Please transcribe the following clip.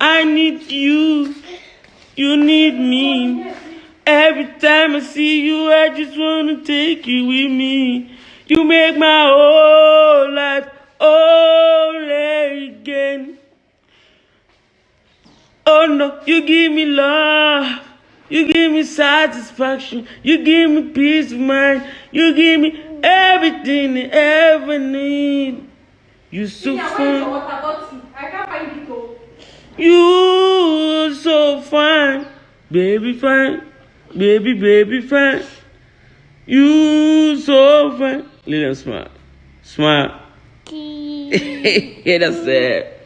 I need you. You need me. Every time I see you, I just wanna take you with me. You make my whole life all again. Oh no, you give me love. You give me satisfaction. You give me peace of mind. You give me everything I ever need. You so Yeah, is your fine. water bottle? I can't find it oh. You so fine. Baby fine. Baby, baby fine. You so fine. Little smile. Smile. yeah, that's it.